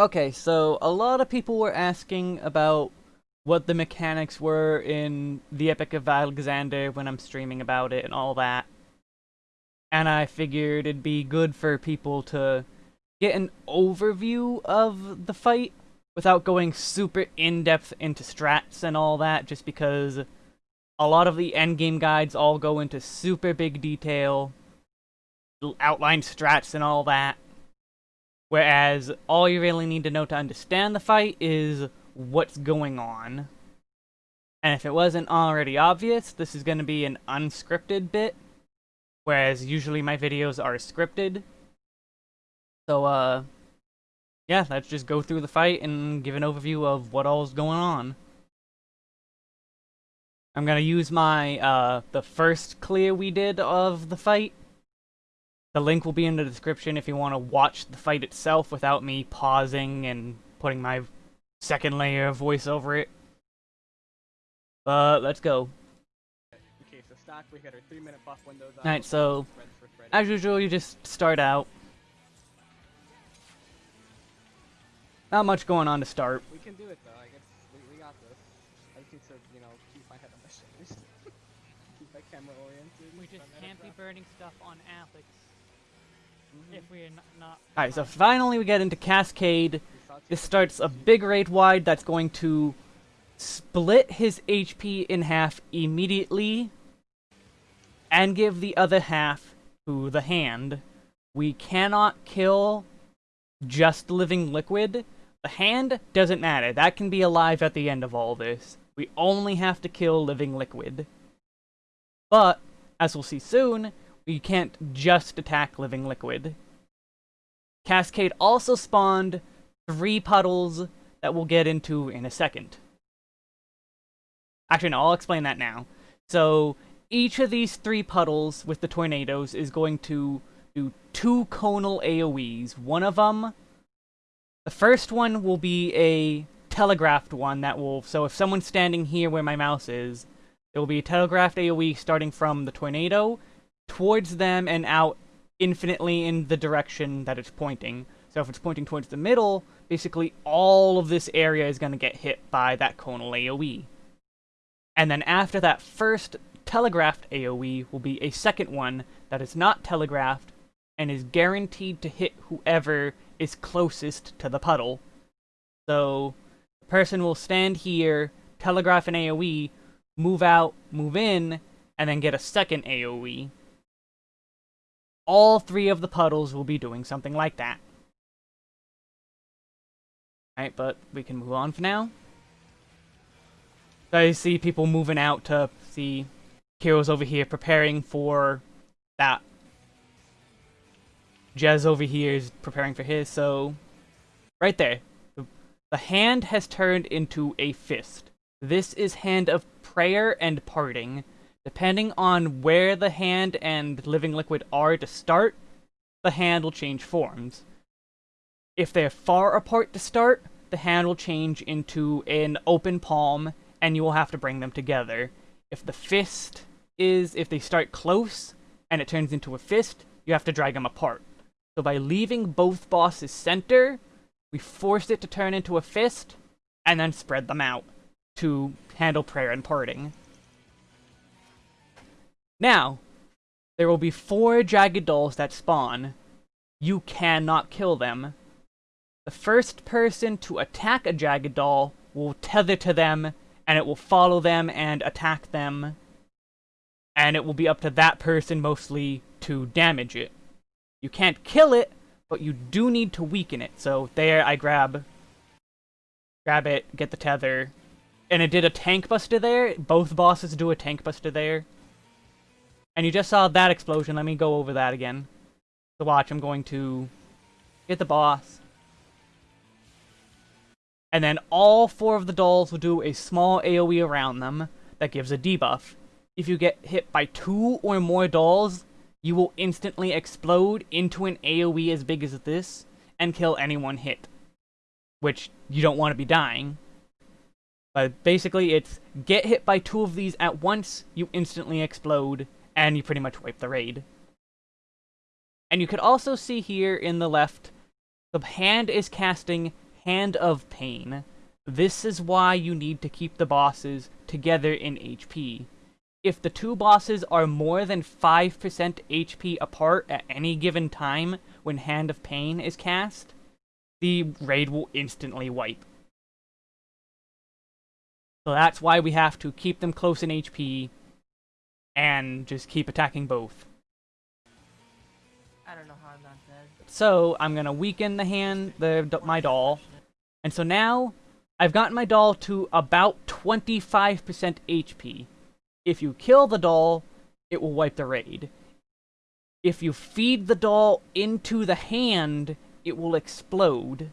Okay, so a lot of people were asking about what the mechanics were in the Epic of Alexander when I'm streaming about it and all that. And I figured it'd be good for people to get an overview of the fight without going super in-depth into strats and all that, just because a lot of the endgame guides all go into super big detail, outline strats and all that. Whereas all you really need to know to understand the fight is what's going on. And if it wasn't already obvious, this is going to be an unscripted bit, whereas usually my videos are scripted. So, uh, yeah, let's just go through the fight and give an overview of what all's going on. I'm gonna use my, uh, the first clear we did of the fight. The link will be in the description if you want to watch the fight itself without me pausing and putting my second layer of voice over it. But, let's go. Okay, so stock, we got our three minute buff windows on. Alright, so, as usual, you just start out. Not much going on to start. We can do it though. I guess we, we got this. I just need to, you know, keep my head on my shoulders. keep my camera oriented. We just can't be burning stuff on Alex mm -hmm. if we're not. Alright, so finally we get into Cascade. This starts a big raid wide that's going to split his HP in half immediately and give the other half to the hand. We cannot kill just living liquid the hand doesn't matter. That can be alive at the end of all this. We only have to kill living liquid. But, as we'll see soon, we can't just attack living liquid. Cascade also spawned three puddles that we'll get into in a second. Actually, no, I'll explain that now. So, each of these three puddles with the tornadoes is going to do two conal AoEs. One of them the first one will be a telegraphed one that will, so if someone's standing here where my mouse is, it will be a telegraphed AoE starting from the tornado towards them and out infinitely in the direction that it's pointing. So if it's pointing towards the middle, basically all of this area is going to get hit by that conal AoE. And then after that first telegraphed AoE will be a second one that is not telegraphed and is guaranteed to hit whoever is closest to the puddle. So, the person will stand here, telegraph an AoE, move out, move in, and then get a second AoE. All three of the puddles will be doing something like that. Alright, but we can move on for now. So I see people moving out to see heroes over here preparing for that Jez over here is preparing for his, so... Right there. The, the hand has turned into a fist. This is Hand of Prayer and Parting. Depending on where the hand and Living Liquid are to start, the hand will change forms. If they're far apart to start, the hand will change into an open palm, and you will have to bring them together. If the fist is, if they start close, and it turns into a fist, you have to drag them apart. So by leaving both bosses center, we forced it to turn into a fist, and then spread them out to handle prayer and parting. Now, there will be four Jagged Dolls that spawn. You cannot kill them. The first person to attack a Jagged Doll will tether to them, and it will follow them and attack them. And it will be up to that person mostly to damage it. You can't kill it, but you do need to weaken it. So there I grab, grab it, get the tether, and it did a tank buster there. Both bosses do a tank buster there. And you just saw that explosion. Let me go over that again. So watch, I'm going to get the boss. And then all four of the dolls will do a small AoE around them that gives a debuff. If you get hit by two or more dolls, you will instantly explode into an AoE as big as this and kill anyone hit. Which you don't want to be dying. But basically it's get hit by two of these at once, you instantly explode, and you pretty much wipe the raid. And you could also see here in the left, the hand is casting Hand of Pain. This is why you need to keep the bosses together in HP. If the two bosses are more than 5% HP apart at any given time when Hand of Pain is cast, the raid will instantly wipe. So that's why we have to keep them close in HP and just keep attacking both. I don't know how I'm not dead. So I'm gonna weaken the hand, the my doll, and so now I've gotten my doll to about 25% HP. If you kill the doll, it will wipe the raid. If you feed the doll into the hand, it will explode.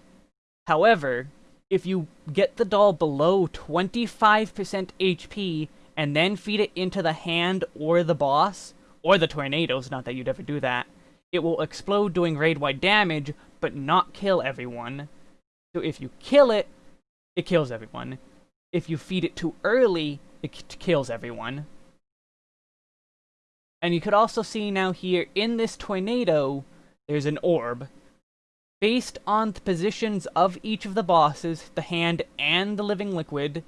However, if you get the doll below 25% HP and then feed it into the hand or the boss, or the tornadoes, not that you'd ever do that, it will explode doing raid-wide damage, but not kill everyone. So if you kill it, it kills everyone. If you feed it too early, it kills everyone. And you could also see now here, in this tornado, there's an orb. Based on the positions of each of the bosses, the hand and the living liquid,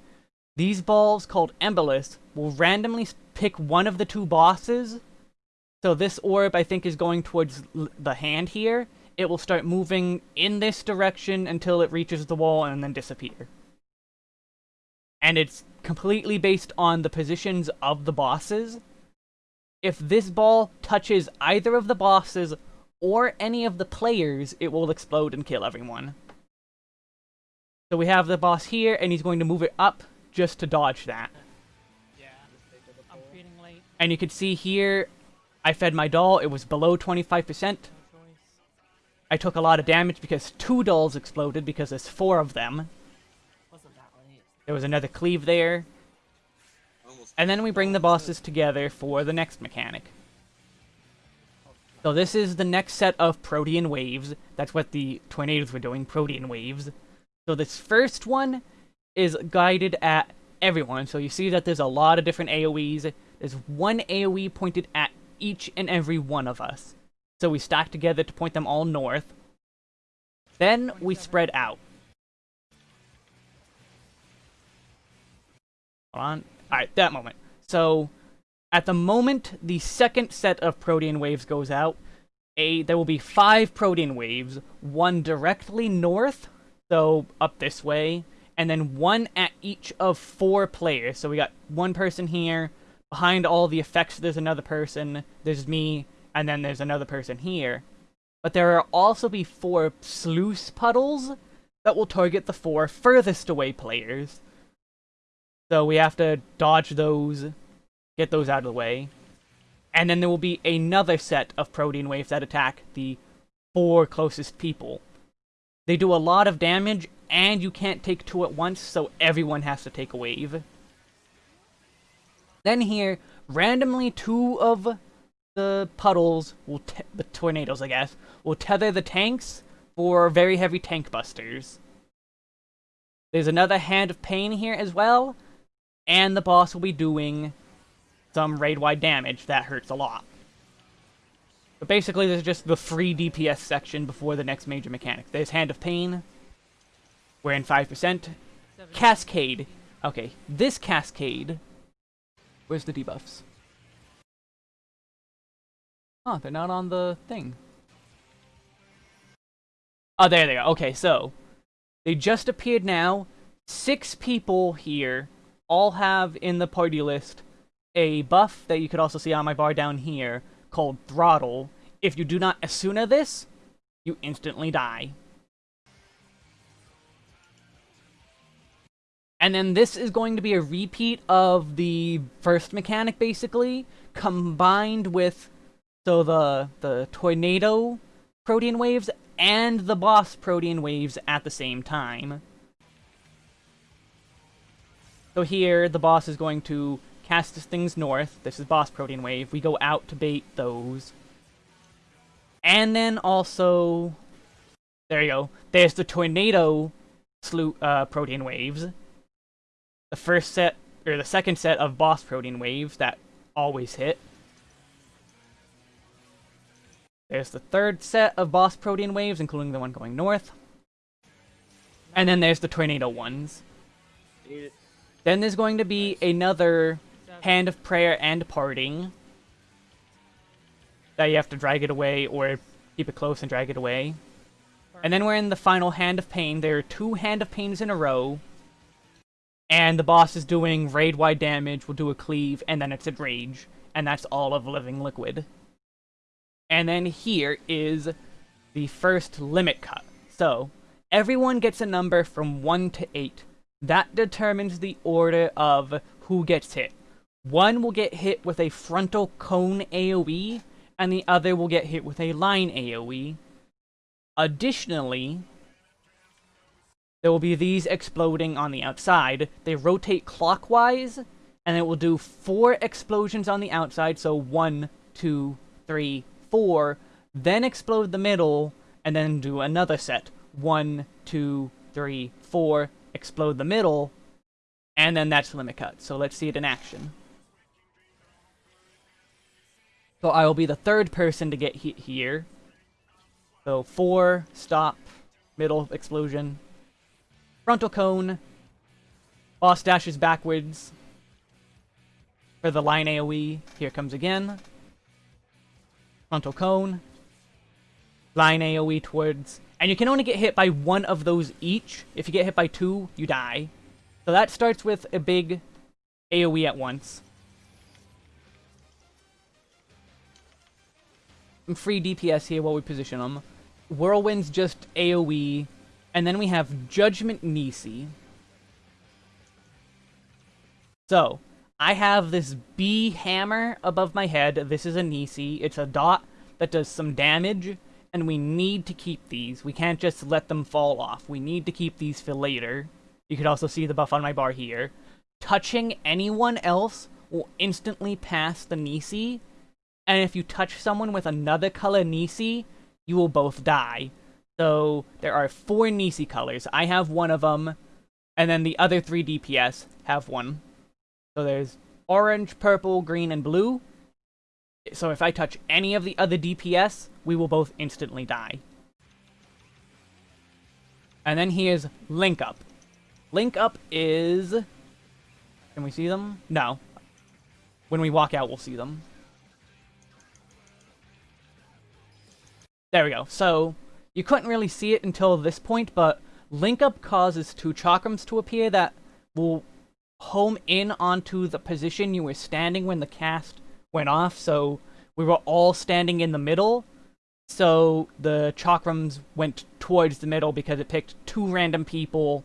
these balls, called Embolus, will randomly pick one of the two bosses. So this orb, I think, is going towards the hand here. It will start moving in this direction until it reaches the wall and then disappear. And it's completely based on the positions of the bosses. If this ball touches either of the bosses or any of the players, it will explode and kill everyone. So we have the boss here, and he's going to move it up just to dodge that. Yeah. I'm feeding late. And you can see here, I fed my doll, it was below 25%. No. I took a lot of damage because two dolls exploded because there's four of them. Wasn't that late? There was another cleave there. And then we bring the bosses together for the next mechanic. So this is the next set of Protean waves. That's what the tornadoes were doing, Protean waves. So this first one is guided at everyone. So you see that there's a lot of different AoEs. There's one AoE pointed at each and every one of us. So we stack together to point them all north. Then we spread out. Hold on. Alright, that moment. So, at the moment the second set of Protean waves goes out, a there will be five Protean waves, one directly north, so up this way, and then one at each of four players. So we got one person here, behind all the effects there's another person, there's me, and then there's another person here. But there will also be four sluice puddles that will target the four furthest away players. So we have to dodge those, get those out of the way. And then there will be another set of protean waves that attack the four closest people. They do a lot of damage, and you can't take two at once, so everyone has to take a wave. Then here, randomly two of the puddles, will the tornadoes I guess, will tether the tanks for very heavy tank busters. There's another Hand of Pain here as well, and the boss will be doing some raid-wide damage that hurts a lot. But basically, there's just the free DPS section before the next major mechanic. There's Hand of Pain. We're in 5%. Cascade. Okay, this Cascade... Where's the debuffs? Oh, they're not on the thing. Oh, there they are. Okay, so... They just appeared now. Six people here all have in the party list a buff that you could also see on my bar down here called Throttle. If you do not Esuna this, you instantly die. And then this is going to be a repeat of the first mechanic, basically, combined with so the the tornado protean waves and the boss protean waves at the same time. So here, the boss is going to cast his things north. This is boss protean wave. We go out to bait those. And then also, there you go. There's the tornado uh, protean waves. The first set, or the second set of boss protean waves that always hit. There's the third set of boss protean waves, including the one going north. And then there's the tornado ones. Then there's going to be another. Hand of Prayer and Parting. That you have to drag it away or keep it close and drag it away. And then we're in the final Hand of Pain. There are two Hand of Pains in a row. And the boss is doing raid-wide damage, We'll do a cleave, and then it's a rage. And that's all of Living Liquid. And then here is the first limit cut. So, everyone gets a number from 1 to 8. That determines the order of who gets hit. One will get hit with a frontal cone AoE, and the other will get hit with a line AoE. Additionally, there will be these exploding on the outside. They rotate clockwise, and it will do four explosions on the outside, so one, two, three, four, then explode the middle, and then do another set. One, two, three, four, explode the middle, and then that's limit cut. So let's see it in action. So I will be the third person to get hit here. So four, stop, middle explosion, frontal cone, boss dashes backwards for the line AoE. Here comes again. Frontal cone, line AoE towards, and you can only get hit by one of those each. If you get hit by two, you die. So that starts with a big AoE at once. Free DPS here while we position them. Whirlwind's just AoE, and then we have Judgment Nisi. So, I have this B hammer above my head. This is a Nisi. It's a dot that does some damage, and we need to keep these. We can't just let them fall off. We need to keep these for later. You could also see the buff on my bar here. Touching anyone else will instantly pass the Nisi, and if you touch someone with another color Nisi, you will both die. So there are four Nisi colors. I have one of them, and then the other three DPS have one. So there's orange, purple, green, and blue. So if I touch any of the other DPS, we will both instantly die. And then here's Link Up. Link Up is... Can we see them? No. When we walk out, we'll see them. There we go. So, you couldn't really see it until this point, but Link Up causes two chakrams to appear that will home in onto the position you were standing when the cast went off, so we were all standing in the middle, so the chakrams went towards the middle because it picked two random people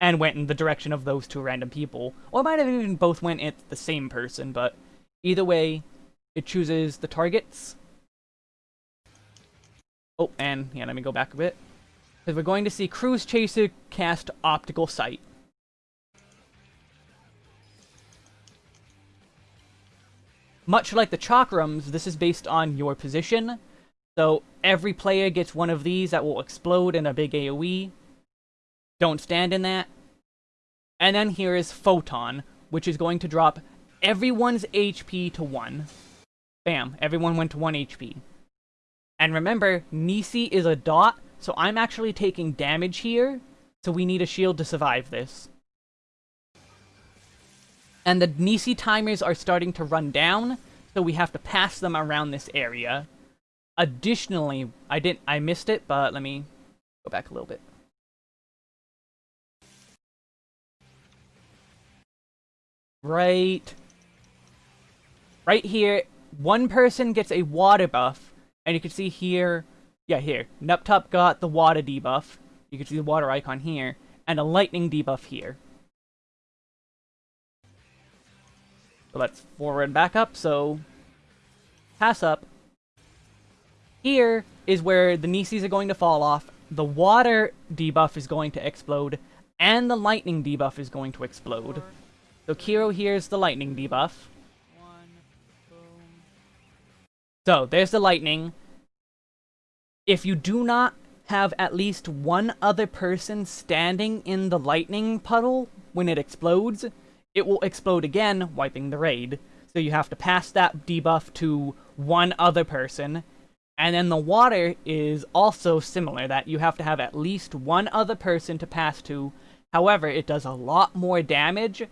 and went in the direction of those two random people. Or might have even both went at the same person, but either way, it chooses the targets. Oh, and yeah, let me go back a bit. Because we're going to see Cruise Chaser cast Optical Sight. Much like the chakrams, this is based on your position. So every player gets one of these that will explode in a big AoE. Don't stand in that. And then here is Photon, which is going to drop everyone's HP to 1. Bam, everyone went to 1 HP. And remember, Nisi is a dot, so I'm actually taking damage here, so we need a shield to survive this. And the Nisi timers are starting to run down, so we have to pass them around this area. Additionally, I didn't I missed it, but let me go back a little bit. Right right here, one person gets a water buff, and you can see here, yeah, here, Nuptop got the water debuff, you can see the water icon here, and a lightning debuff here. So let's forward and back up, so pass up. Here is where the Nisis are going to fall off, the water debuff is going to explode, and the lightning debuff is going to explode. So Kiro here's the lightning debuff. So, there's the lightning. If you do not have at least one other person standing in the lightning puddle when it explodes, it will explode again, wiping the raid. So you have to pass that debuff to one other person. And then the water is also similar, that you have to have at least one other person to pass to. However, it does a lot more damage,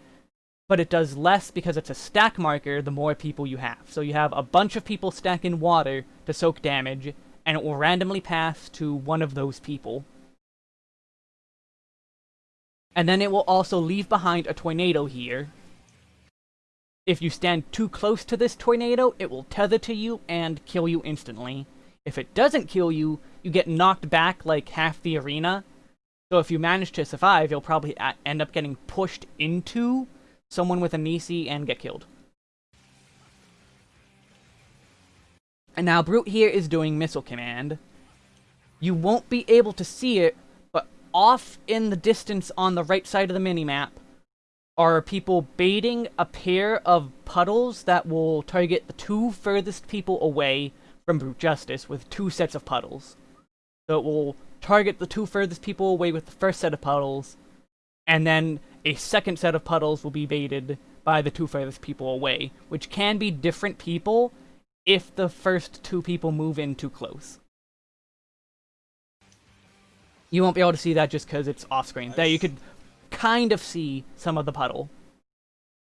but it does less because it's a stack marker the more people you have. So you have a bunch of people stacking water to soak damage, and it will randomly pass to one of those people. And then it will also leave behind a tornado here. If you stand too close to this tornado, it will tether to you and kill you instantly. If it doesn't kill you, you get knocked back like half the arena. So if you manage to survive, you'll probably end up getting pushed into someone with a Nisi and get killed. And now Brute here is doing Missile Command. You won't be able to see it, but off in the distance on the right side of the minimap are people baiting a pair of puddles that will target the two furthest people away from Brute Justice with two sets of puddles. So it will target the two furthest people away with the first set of puddles, and then a second set of puddles will be baited by the two furthest people away, which can be different people if the first two people move in too close. You won't be able to see that just because it's off screen. There, you could kind of see some of the puddle.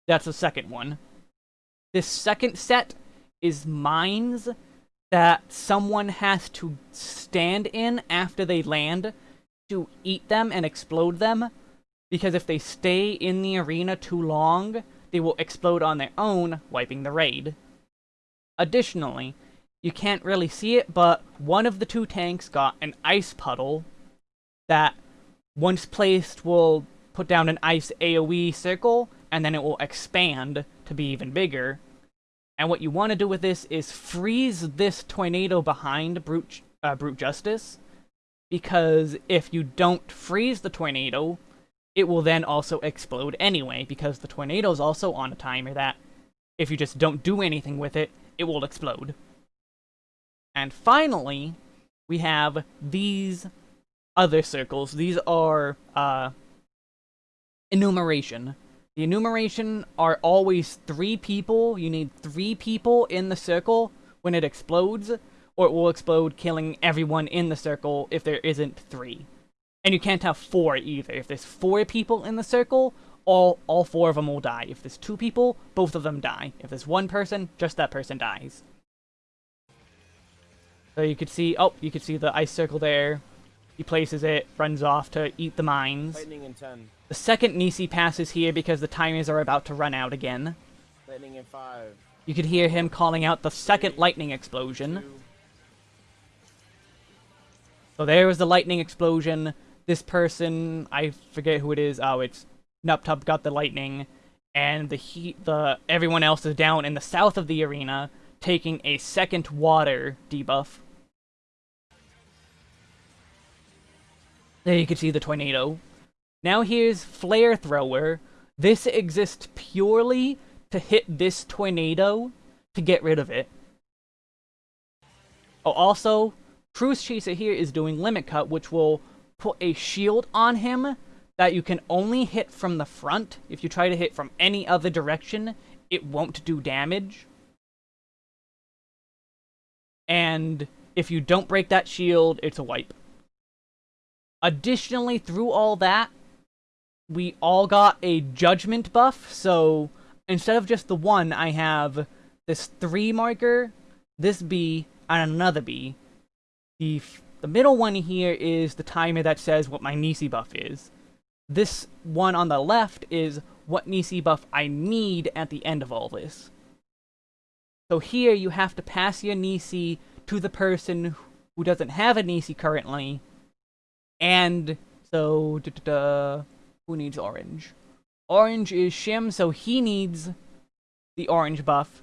That's the second one. This second set is mines that someone has to stand in after they land to eat them and explode them. Because if they stay in the arena too long, they will explode on their own, wiping the raid. Additionally, you can't really see it, but one of the two tanks got an ice puddle that, once placed, will put down an ice AoE circle, and then it will expand to be even bigger. And what you want to do with this is freeze this tornado behind Brute, uh, Brute Justice, because if you don't freeze the tornado, it will then also explode anyway, because the tornado is also on a timer that, if you just don't do anything with it, it will explode. And finally, we have these other circles. These are, uh, enumeration. The enumeration are always three people. You need three people in the circle when it explodes, or it will explode, killing everyone in the circle if there isn't three. And you can't have four either. If there's four people in the circle, all all four of them will die. If there's two people, both of them die. If there's one person, just that person dies. So you could see, oh, you could see the ice circle there. He places it, runs off to eat the mines. Lightning in 10. The second Nisi passes here because the timers are about to run out again. Lightning in 5. You could hear him calling out the second lightning explosion. 2. So there was the lightning explosion. This person, I forget who it is. Oh, it's Nuptub got the lightning, and the heat. The everyone else is down in the south of the arena, taking a second water debuff. There you can see the tornado. Now here's Flare Thrower. This exists purely to hit this tornado to get rid of it. Oh, also, Cruise Chaser here is doing Limit Cut, which will put a shield on him that you can only hit from the front. If you try to hit from any other direction, it won't do damage. And if you don't break that shield, it's a wipe. Additionally, through all that, we all got a judgment buff, so instead of just the one, I have this three marker, this B, and another B. The, the middle one here is the timer that says what my Nisi buff is. This one on the left is what Nisi buff I need at the end of all this. So here you have to pass your Nisi to the person who doesn't have a Nisi currently, and so who needs orange? Orange is Shim, so he needs the orange buff.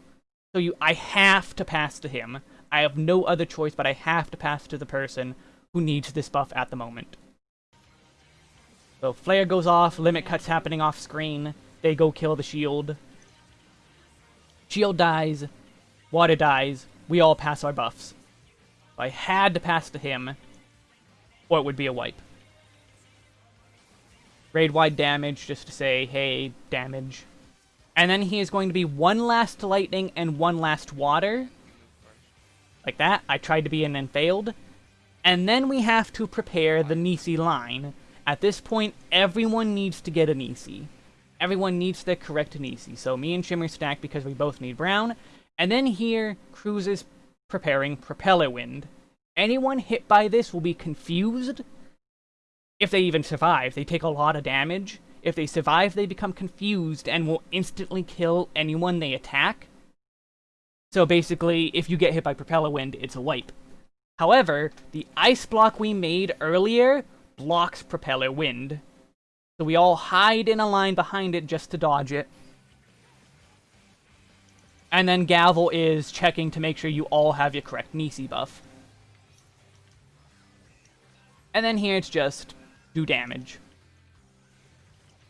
So you, I have to pass to him. I have no other choice, but I have to pass to the person who needs this buff at the moment. So flare goes off, limit cuts happening off screen. They go kill the shield. Shield dies, water dies. We all pass our buffs. So I had to pass to him, or it would be a wipe. Raid wide damage, just to say, hey, damage. And then he is going to be one last lightning and one last water. Like that. I tried to be in and failed. And then we have to prepare the Nisi line. At this point, everyone needs to get a Nisi. Everyone needs the correct Nisi. So me and Shimmer stack because we both need brown. And then here, Cruz is preparing Propeller Wind. Anyone hit by this will be confused. If they even survive, they take a lot of damage. If they survive, they become confused and will instantly kill anyone they attack. So basically, if you get hit by Propeller Wind, it's a wipe. However, the ice block we made earlier blocks Propeller Wind. So we all hide in a line behind it just to dodge it. And then Gavel is checking to make sure you all have your correct Nisi buff. And then here it's just do damage.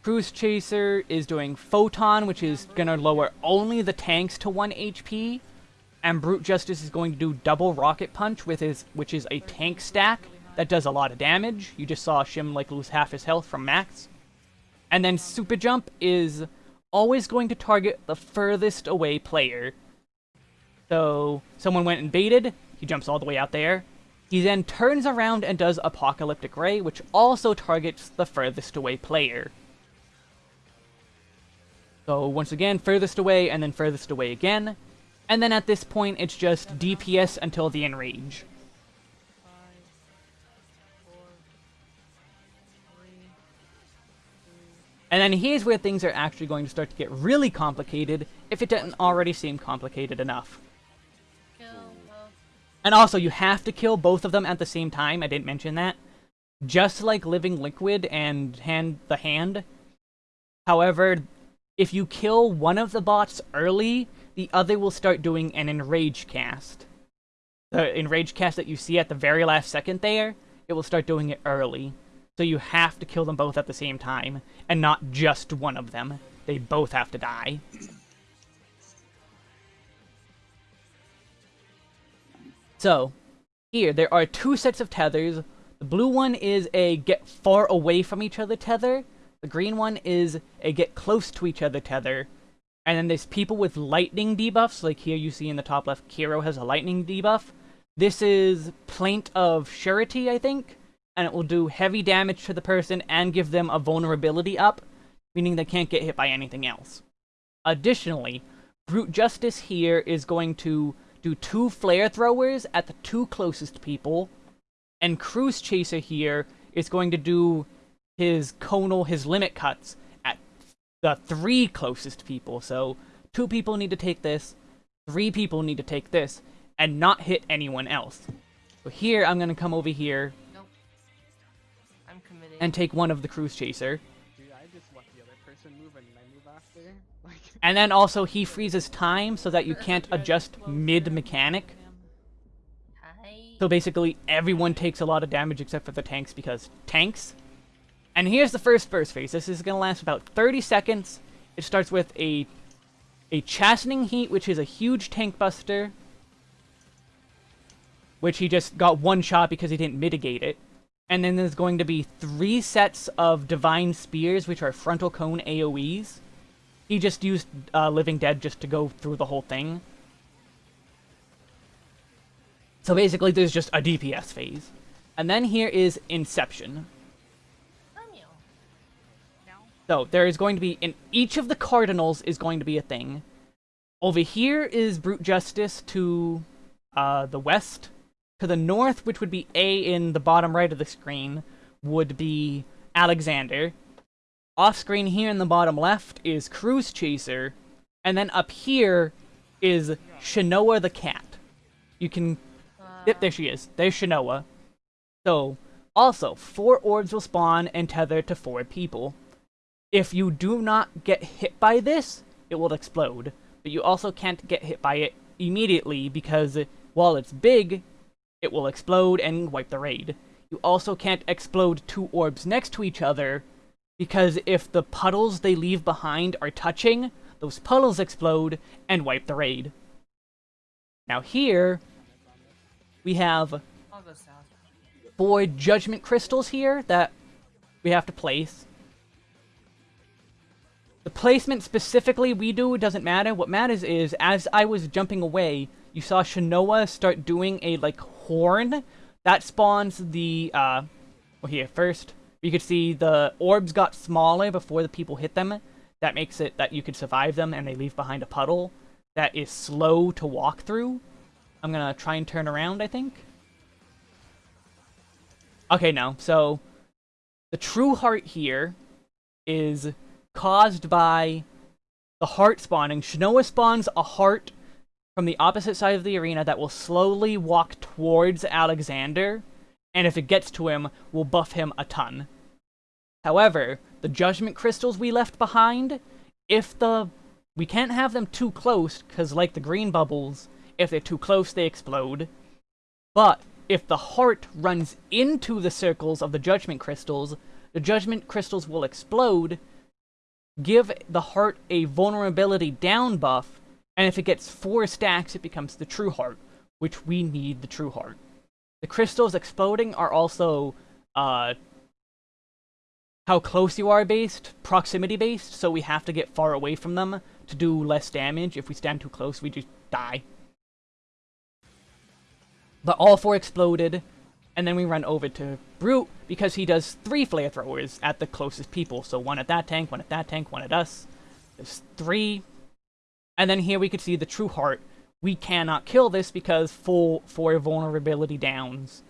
Cruise Chaser is doing Photon, which is going to lower only the tanks to 1 HP. And Brute Justice is going to do Double Rocket Punch, with his, which is a tank stack that does a lot of damage. You just saw Shim like lose half his health from max. And then Super Jump is always going to target the furthest away player. So, someone went and baited, he jumps all the way out there. He then turns around and does Apocalyptic Ray, which also targets the furthest away player. So once again, furthest away, and then furthest away again. And then at this point, it's just DPS until the enrage. And then here's where things are actually going to start to get really complicated, if it didn't already seem complicated enough. And also, you have to kill both of them at the same time, I didn't mention that. Just like Living Liquid and hand the Hand. However, if you kill one of the bots early, the other will start doing an Enrage cast. The Enrage cast that you see at the very last second there, it will start doing it early. So you have to kill them both at the same time, and not just one of them. They both have to die. So, here, there are two sets of tethers. The blue one is a get far away from each other tether. The green one is a get close to each other tether. And then there's people with lightning debuffs, like here you see in the top left, Kiro has a lightning debuff. This is Plaint of Surety, I think, and it will do heavy damage to the person and give them a vulnerability up, meaning they can't get hit by anything else. Additionally, Brute Justice here is going to do two flare throwers at the two closest people, and Cruise Chaser here is going to do his conal, his limit cuts the three closest people. So two people need to take this, three people need to take this, and not hit anyone else. So here, I'm going to come over here nope. I'm committed. and take one of the Cruise Chaser. Dude, I just let the other person move and I move after. Like, And then also he freezes time so that you can't adjust mid-mechanic. So basically, everyone takes a lot of damage except for the tanks because tanks. And here's the first burst phase. This is going to last about 30 seconds. It starts with a a chastening heat, which is a huge tank buster, which he just got one shot because he didn't mitigate it. And then there's going to be three sets of divine spears, which are frontal cone AOE's. He just used uh, Living Dead just to go through the whole thing. So basically, there's just a DPS phase. And then here is Inception. So there is going to be, in each of the cardinals is going to be a thing. Over here is Brute Justice to uh, the west. To the north, which would be A in the bottom right of the screen, would be Alexander. Off screen here in the bottom left is Cruise Chaser. And then up here is Shanoa the cat. You can Yep, there she is. There's Shanoa. So, also, four orbs will spawn and tether to four people. If you do not get hit by this, it will explode. But you also can't get hit by it immediately because while it's big, it will explode and wipe the raid. You also can't explode two orbs next to each other because if the puddles they leave behind are touching, those puddles explode and wipe the raid. Now here, we have I'll go south. four judgment crystals here that we have to place. The placement specifically we do doesn't matter. What matters is, as I was jumping away, you saw Shanoa start doing a like horn that spawns the uh well here first you could see the orbs got smaller before the people hit them. That makes it that you could survive them and they leave behind a puddle that is slow to walk through. I'm gonna try and turn around, I think. Okay, no. So, the true heart here is caused by the heart spawning. Shanoa spawns a heart from the opposite side of the arena that will slowly walk towards Alexander, and if it gets to him, will buff him a ton. However, the Judgment Crystals we left behind, if the... We can't have them too close, because like the green bubbles, if they're too close, they explode. But if the heart runs into the circles of the Judgment Crystals, the Judgment Crystals will explode, give the heart a vulnerability down buff, and if it gets four stacks, it becomes the True Heart, which we need the True Heart. The crystals exploding are also uh, how close you are based, proximity based, so we have to get far away from them to do less damage. If we stand too close, we just die. But all four exploded, and then we run over to Brute, because he does three flamethrowers at the closest people. So one at that tank, one at that tank, one at us. There's three. And then here we could see the True Heart. We cannot kill this because full four vulnerability downs.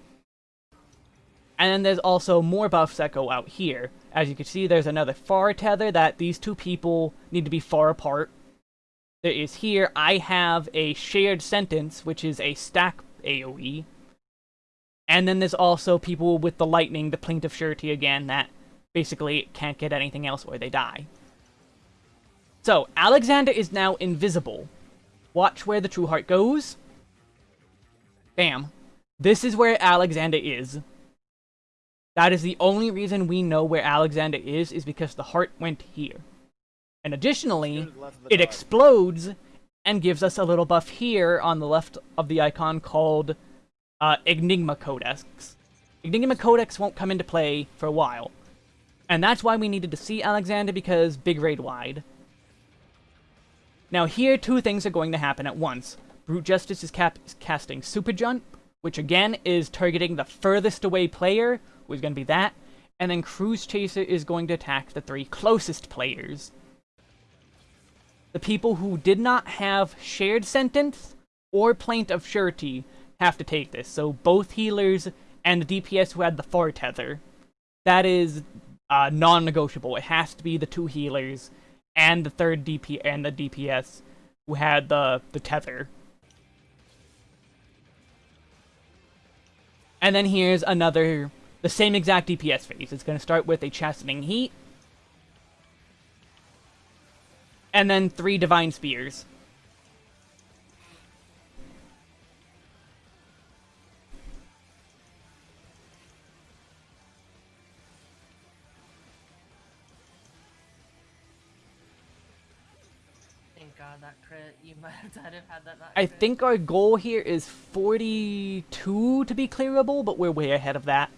And then there's also more buffs that go out here. As you can see, there's another far tether that these two people need to be far apart. There is here, I have a shared sentence, which is a stack AoE. And then there's also people with the lightning, the Plaint of Surety again, that basically can't get anything else or they die. So, Alexander is now invisible. Watch where the True Heart goes. Bam. This is where Alexander is. That is the only reason we know where Alexander is, is because the heart went here. And additionally, it explodes and gives us a little buff here on the left of the icon called uh, Enigma Codex. Enigma Codex won't come into play for a while. And that's why we needed to see Alexander, because big raid wide. Now here, two things are going to happen at once. Brute Justice is casting Super Jump, which again is targeting the furthest away player, who is going to be that, and then Cruise Chaser is going to attack the three closest players. The people who did not have Shared Sentence or Plaint of Surety have to take this, so both healers and the DPS who had the Far Tether. That is uh, non-negotiable. It has to be the two healers and the third DP and the DPS who had the the tether. And then here's another the same exact DPS phase. It's going to start with a chastening heat. And then three divine spears. God, that crit. You might have died if had that I crit. think our goal here is 42 to be clearable, but we're way ahead of that.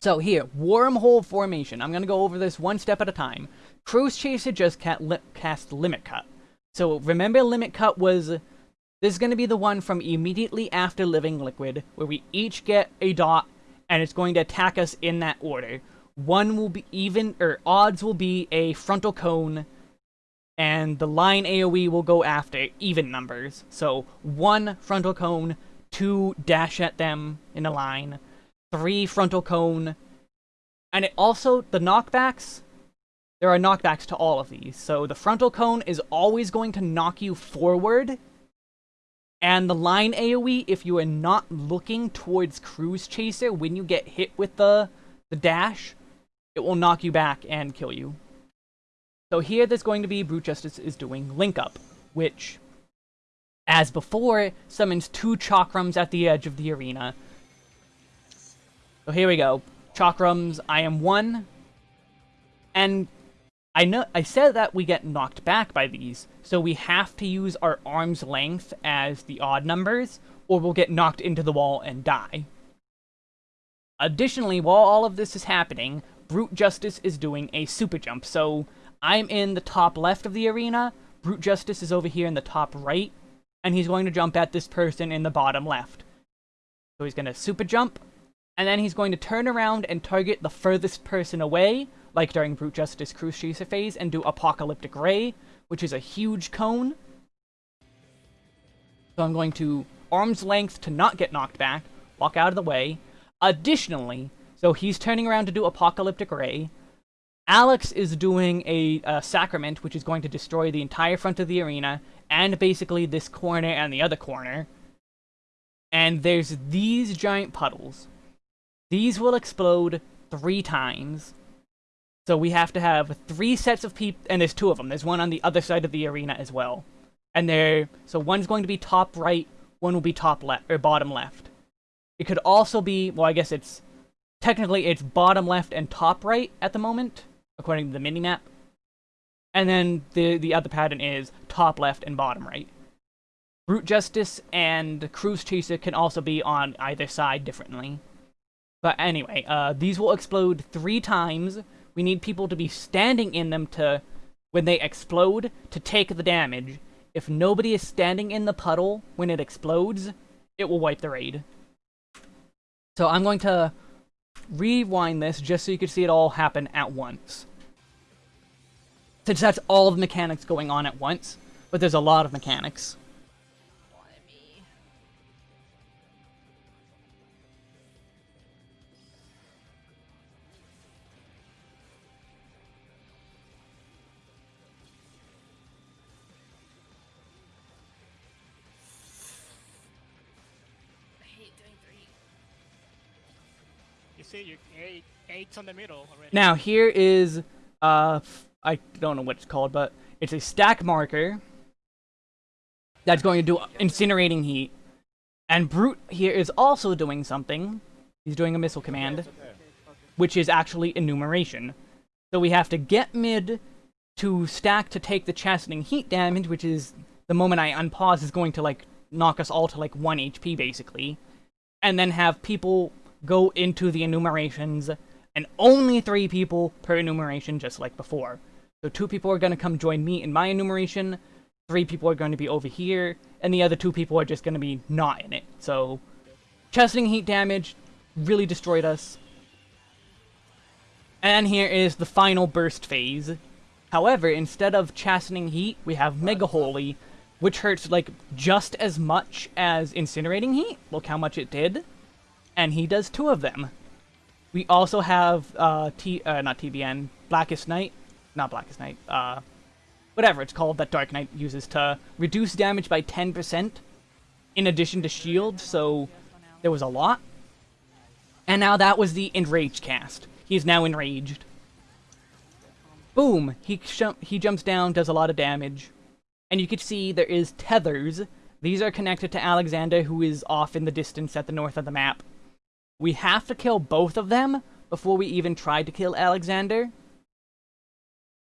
So here, wormhole formation. I'm going to go over this one step at a time. Cruise Chaser just li cast Limit Cut. So remember Limit Cut was... This is going to be the one from immediately after Living Liquid, where we each get a dot, and it's going to attack us in that order. One will be even, or odds will be a frontal cone, and the line AoE will go after even numbers. So one frontal cone, two dash at them in a line, three frontal cone, and it also, the knockbacks, there are knockbacks to all of these. So the frontal cone is always going to knock you forward, and the line AoE, if you are not looking towards Cruise Chaser when you get hit with the, the dash, it will knock you back and kill you. So here there's going to be Brute Justice is doing Link Up, which, as before, summons two Chakrams at the edge of the arena. So here we go. Chakrams, I am one. And I know I said that we get knocked back by these, so we have to use our arm's length as the odd numbers, or we'll get knocked into the wall and die. Additionally, while all of this is happening, Brute Justice is doing a super jump, so I'm in the top left of the arena, Brute Justice is over here in the top right, and he's going to jump at this person in the bottom left. So he's going to super jump, and then he's going to turn around and target the furthest person away, like during Brute Justice Chaser phase, and do Apocalyptic Ray, which is a huge cone. So I'm going to arm's length to not get knocked back, walk out of the way. Additionally, so he's turning around to do Apocalyptic Ray. Alex is doing a, a Sacrament, which is going to destroy the entire front of the arena, and basically this corner and the other corner. And there's these giant puddles. These will explode three times. So we have to have three sets of people, and there's two of them. There's one on the other side of the arena as well. And they're, so one's going to be top right, one will be top left, or bottom left. It could also be, well I guess it's, technically it's bottom left and top right at the moment, according to the minimap. And then the, the other pattern is top left and bottom right. Brute Justice and Cruise Chaser can also be on either side differently. But anyway, uh, these will explode three times. We need people to be standing in them to, when they explode, to take the damage. If nobody is standing in the puddle when it explodes, it will wipe the raid. So I'm going to rewind this just so you can see it all happen at once. Since that's all the mechanics going on at once, but there's a lot of mechanics. See, you eight, eight's on the middle already. Now here is, uh, f- I don't know what it's called, but it's a stack marker that's going to do incinerating heat. And Brute here is also doing something. He's doing a missile command, It's okay. which is actually enumeration. So we have to get mid to stack to take the chastening heat damage, which is the moment I unpause is going to like knock us all to like 1 HP basically. And then have people go into the enumerations, and only three people per enumeration, just like before. So two people are going to come join me in my enumeration, three people are going to be over here, and the other two people are just going to be not in it. So, chastening heat damage really destroyed us. And here is the final burst phase. However, instead of chastening heat, we have Mega Holy, which hurts like just as much as incinerating heat. Look how much it did. And he does two of them. We also have uh T uh not TBN, Blackest Night. Not Blackest Night, uh whatever it's called that Dark Knight uses to reduce damage by 10% in addition to shield, so there was a lot. And now that was the Enrage cast. He is now enraged. Boom! He, he jumps down, does a lot of damage. And you can see there is tethers. These are connected to Alexander, who is off in the distance at the north of the map. We have to kill both of them before we even try to kill Alexander.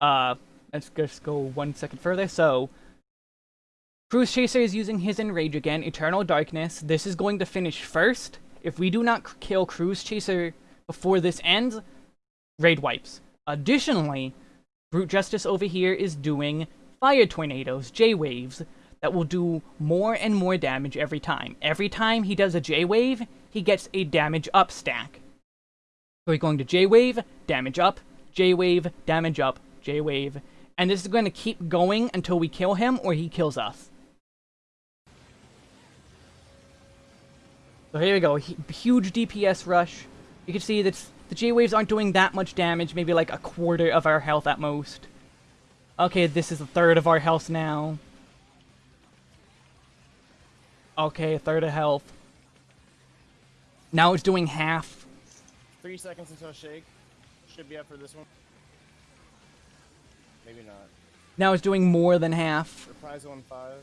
Uh, let's just go one second further. So, Cruise Chaser is using his Enrage again, Eternal Darkness. This is going to finish first. If we do not kill Cruise Chaser before this ends, raid wipes. Additionally, Brute Justice over here is doing Fire Tornadoes, J-Waves, that will do more and more damage every time. Every time he does a J-Wave, he gets a damage up stack. So he's going to J-Wave, damage up, J-Wave, damage up, J-Wave, and this is going to keep going until we kill him or he kills us. So here we go, Hu- huge DPS rush. You can see that the J-Waves aren't doing that much damage, maybe like a quarter of our health at most. Okay, this is a third of our health now. Okay, a third of health. Now it's doing half. Three seconds until shake. Should be up for this one. Maybe not. Now it's doing more than half. Reprise one five.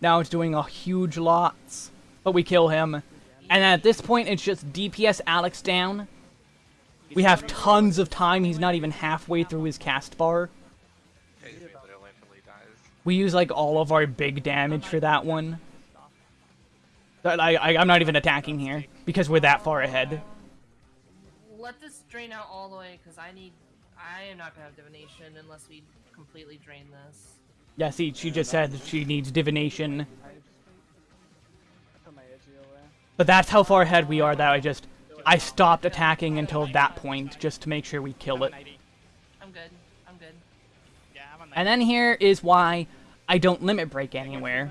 Now it's doing a huge lots. But we kill him. And at this point, it's just DPS Alex down. We have tons of time. He's not even halfway through his cast bar. Yeah, he literally literally dies. We use like all of our big damage for that one. But I, I, I'm not even attacking here because we're that far ahead. Let this drain out all the way, because I need I am not gonna have divination unless we completely drain this. Yeah, see, she just said she needs divination. I just I put my edgy away. But that's how far ahead we are that I just... I stopped attacking until that point, just to make sure we kill it. I'm good. I'm good. Yeah, I'm on And then here is why I don't limit break anywhere.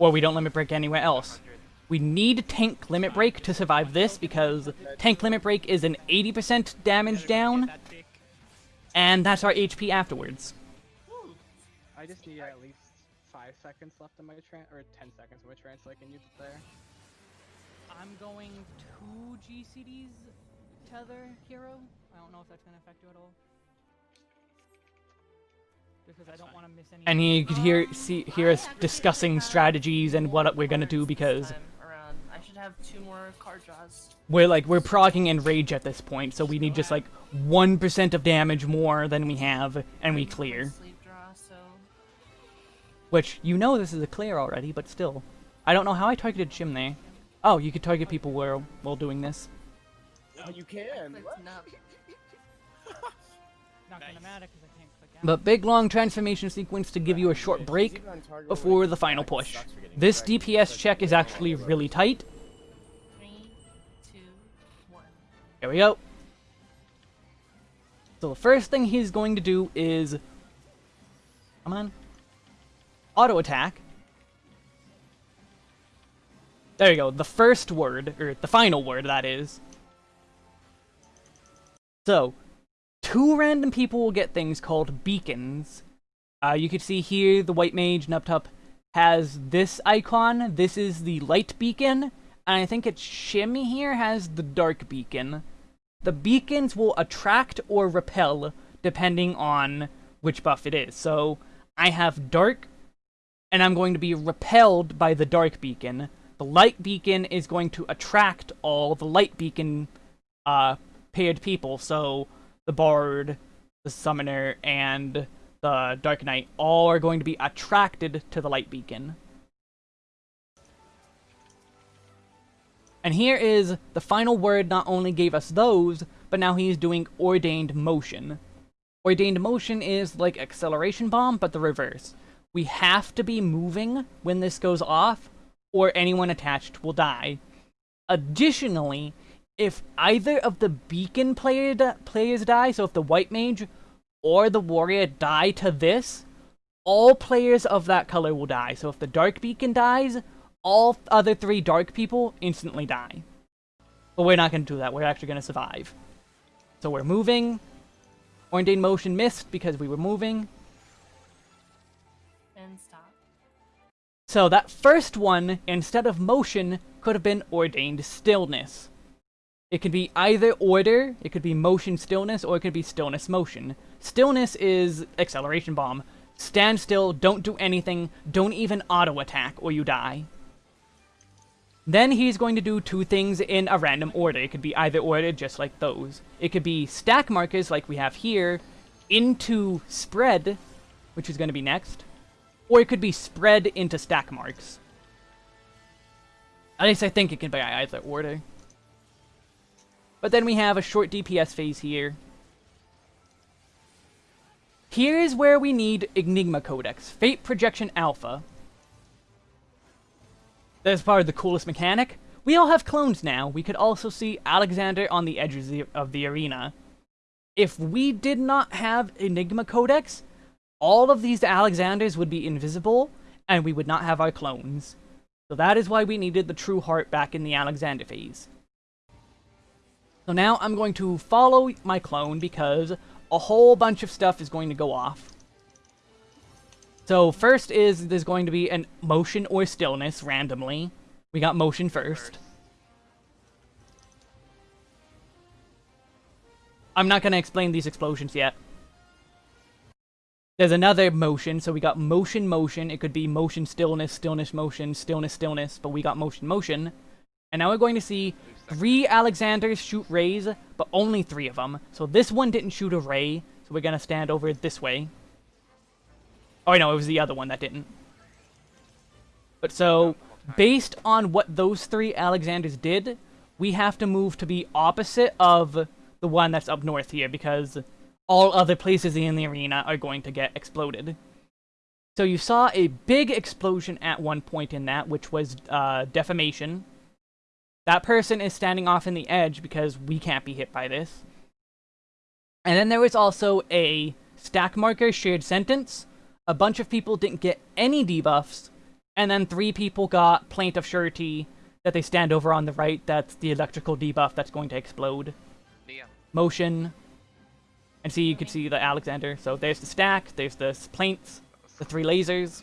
Or we don't limit break anywhere else. We need tank limit break to survive this because tank limit break is an 80% damage down, and that's our HP afterwards. I just need at least five seconds left in my tran or ten seconds in my trance so I can use it there. I'm going two GCDs tether hero. I don't know if that's gonna affect you at all. Because I don't want to miss any. And you could hear see hear us discussing strategies and what we're gonna do because Time around. I should have two more card draws. we're like we're progging enrage at this point, so we need just like one percent of damage more than we have, and we clear. Sleep draw, so Which you know this is a clear already, but still, I don't know how I targeted Jim there. Oh, you could target people while while doing this. Oh, you can. clicked no. Not gonna matter because I can't click out. But big long transformation sequence to give you a short break before the final push. This DPS check is actually really tight. Here we go. So the first thing he's going to do is... Come on. Auto attack. There you go, the first word, or the final word, that is. So, two random people will get things called beacons. Uh, you can see here the white mage Nuptup has this icon. This is the light beacon, and I think it's Shim here has the dark beacon. The beacons will attract or repel depending on which buff it is. So I have dark, and I'm going to be repelled by the dark beacon. The light beacon is going to attract all the light beacon uh, paired people. So the bard, the summoner, and the dark knight all are going to be attracted to the light beacon. And here is the final word not only gave us those, but now he's doing ordained motion. Ordained motion is like acceleration bomb, but the reverse. We have to be moving when this goes off, or anyone attached will die. Additionally, if either of the beacon player players die, so if the white mage or the warrior die to this, all players of that color will die. So if the dark beacon dies, all other three dark people instantly die. But we're not going to do that. We're actually going to survive. So we're moving. Ordained motion missed because we were moving. And stop. So that first one, instead of motion, could have been ordained stillness. It could be either order, it could be motion stillness, or it could be stillness motion. Stillness is acceleration bomb. Stand still, don't do anything, don't even auto attack, or you die. Then he's going to do two things in a random order. It could be either order, just like those. It could be stack markers, like we have here, into spread, which is going to be next. Or it could be spread into stack marks. At least I think it can be either order. But then we have a short DPS phase here. Here's where we need Enigma Codex, Fate Projection Alpha. That's probably the coolest mechanic. We all have clones now. We could also see Alexander on the edges of the, of the arena. If we did not have Enigma Codex, all of these Alexanders would be invisible, and we would not have our clones. So that is why we needed the True Heart back in the Alexander phase. So now I'm going to follow my clone because a whole bunch of stuff is going to go off. So first is there's going to be an motion or stillness randomly. We got motion first. I'm not going to explain these explosions yet. There's another motion, so we got motion, motion. It could be motion, stillness, stillness, motion, stillness, stillness, but we got motion, motion. And now we're going to see three Alexanders shoot rays, but only three of them. So this one didn't shoot a ray, so we're going to stand over this way. Oh, no, it was the other one that didn't. But so, based on what those three Alexanders did, we have to move to be opposite of the one that's up north here, because all other places in the arena are going to get exploded. So you saw a big explosion at one point in that, which was uh, defamation. That person is standing off in the edge because we can't be hit by this. And then there was also a stack marker shared sentence. A bunch of people didn't get any debuffs, and then three people got plaint of surety that they stand over on the right. That's the electrical debuff that's going to explode. Nia. Motion. And see, you can see the Alexander. So there's the stack, there's the plaints, the three lasers.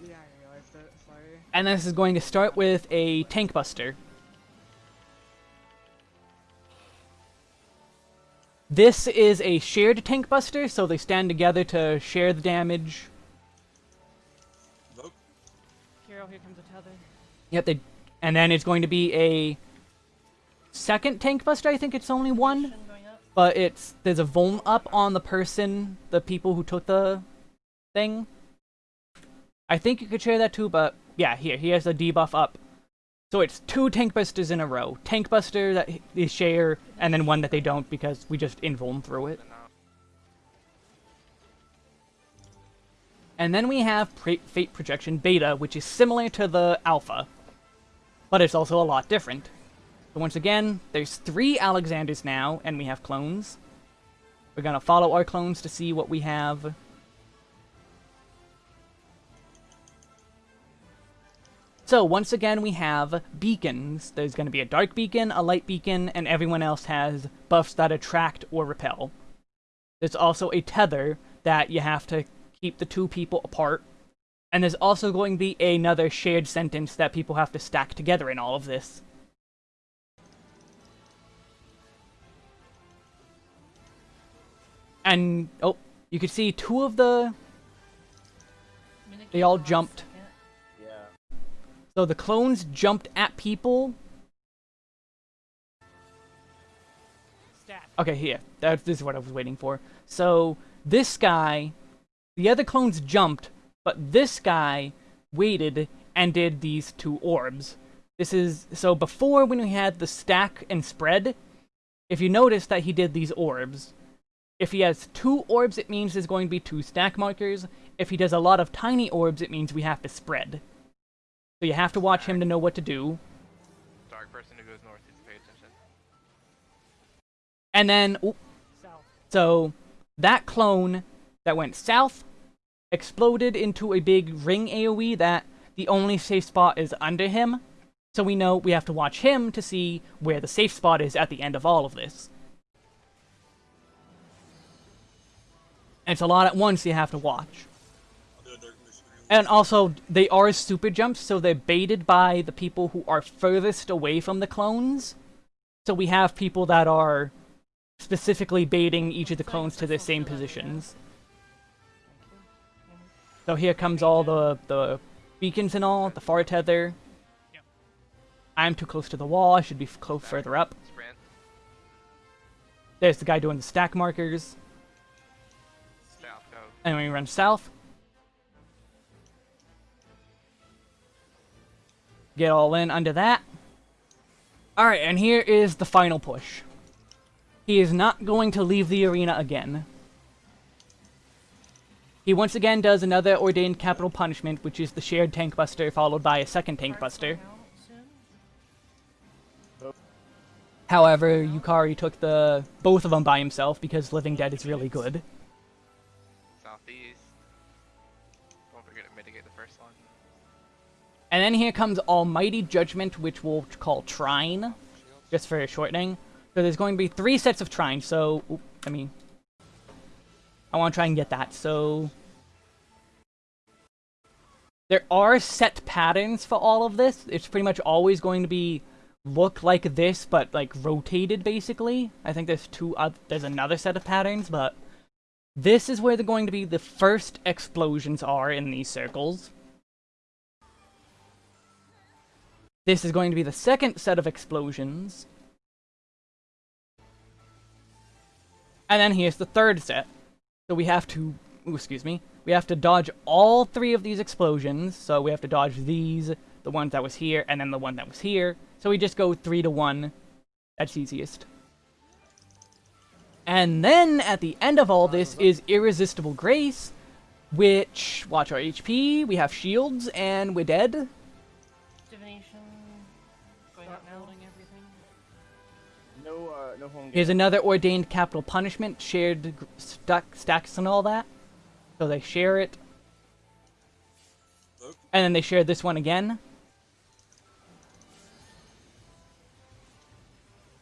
Yeah, I realized it. Sorry. And this is going to start with a tank buster. This is a shared tank buster, so they stand together to share the damage. Hero, here comes a tether. Yep, they, and then it's going to be a second tank buster. I think it's only one, but it's there's a vuln up on the person, the people who took the thing. I think you could share that too, but yeah, here he has a debuff up. So it's two tank busters in a row. Tank buster that they share, and then one that they don't because we just invuln through it. And then we have Fate Projection Beta, which is similar to the Alpha, but it's also a lot different. So once again, there's three Alexanders now, and we have clones. We're gonna follow our clones to see what we have. So once again, we have beacons. There's gonna be a dark beacon, a light beacon, and everyone else has buffs that attract or repel. There's also a tether that you have to keep the two people apart. And there's also going to be another shared sentence that people have to stack together in all of this. And, oh, you can see two of the... They all jumped. So the clones jumped at people. Okay, here. That, this is what I was waiting for. So, this guy... The other clones jumped, but this guy waited and did these two orbs. This is... So before, when we had the stack and spread, if you notice that he did these orbs, if he has two orbs, it means there's going to be two stack markers. If he does a lot of tiny orbs, it means we have to spread. So you have to watch him to know what to do. dark person who goes north needs to pay attention. And then, oop, South. so that clone that went south exploded into a big ring AoE that the only safe spot is under him. So we know we have to watch him to see where the safe spot is at the end of all of this. And it's a lot at once you have to watch. And also, they are super jumps, so they're baited by the people who are furthest away from the clones. So we have people that are specifically baiting each of the clones to their same positions. So here comes all the, the beacons and all, the far tether. I'm too close to the wall, I should be close further up. There's the guy doing the stack markers. And we run south. Get all in under that. Alright, and here is the final push. He is not going to leave the arena again. He once again does another ordained capital punishment, which is the shared tank buster followed by a second tank buster. However, Yukari took the both of them by himself because Living Dead is really good. Southeast. And then here comes Almighty Judgment, which we'll call Trine, just for shortening. So there's going to be three sets of Trine, so... I mean... I want to try and get that, so... There are set patterns for all of this. It's pretty much always going to be look like this, but like rotated, basically. I think there's two... oth- there's another set of patterns, but... This is where they're going to be the first explosions are in these circles. This is going to be the second set of explosions. And then here's the third set. So we have to, ooh, excuse me, we have to dodge all three of these explosions. So we have to dodge these, the one that was here, and then the one that was here. So we just go three to one. That's easiest. And then at the end of all this is Irresistible Grace, which watch our HP, we have shields, and we're dead. No, uh, no home game. Here's another ordained capital punishment, shared stack, stacks and all that. So they share it. And then they share this one again.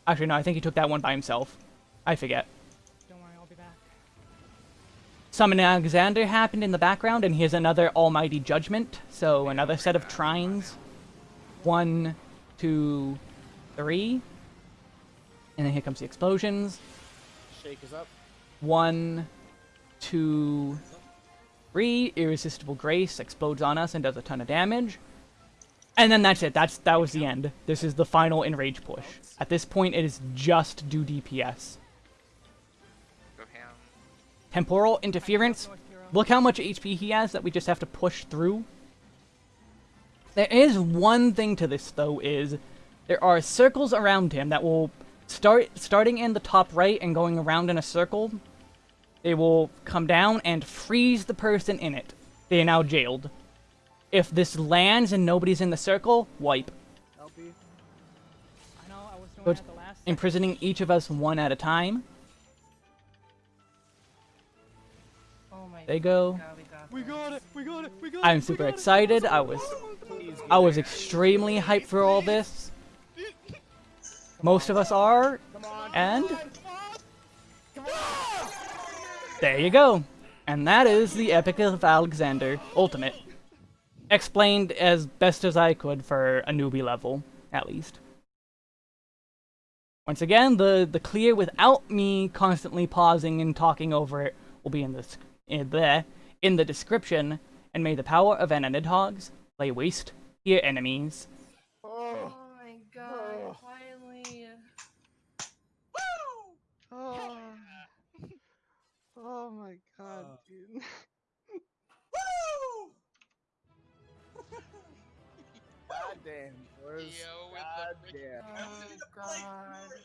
Actually, no, I think he took that one by himself. I forget. Don't worry, I'll be back. Summon Alexander happened in the background, and here's another Almighty Judgment. So another set of trines. One, two, three. And then here comes the explosions. Shake is up. One, two, three. Irresistible Grace explodes on us and does a ton of damage. And then that's it. That's that was the end. This is the final enrage push. At this point, it is just do DPS. Temporal interference. Look how much HP he has that we just have to push through. There is one thing to this though is there are circles around him that will start starting in the top right and going around in a circle. They will come down and freeze the person in it. They are now jailed. If this lands and nobody's in the circle, wipe. LP. I know, I was doing Good. that the last second. Imprisoning each of us one at a time. Oh my They go. God, we got it! We got it! We got I'm super excited. I was I was extremely hyped for all this. Most of us are, and there you go. And that is the Epic of Alexander Ultimate. Explained as best as I could for a newbie level, at least. Once again, the, the clear without me constantly pausing and talking over it will be in the, in the, in the description. And may the power of Enanid Hogs lay waste to your enemies. Oh. Oh my god, finally. Oh. Oh my god, uh. dude. God damn. Where's Yo, with oh God the damn. Oh god.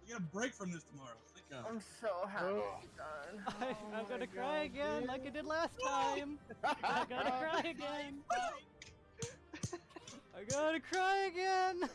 We get a break from this tomorrow. Thank I'm so happy oh. it's done. I, Oh I'm gonna my cry again, dude. like I did last time. I gotta cry again. I gotta cry again.